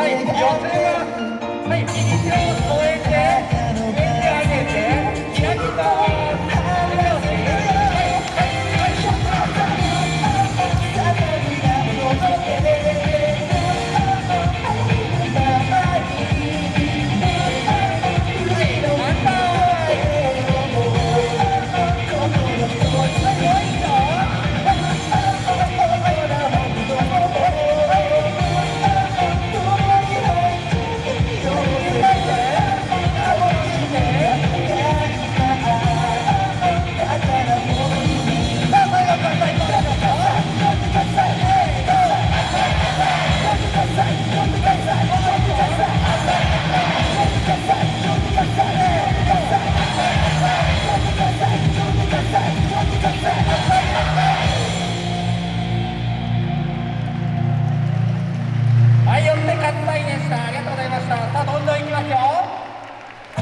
はい、寄せ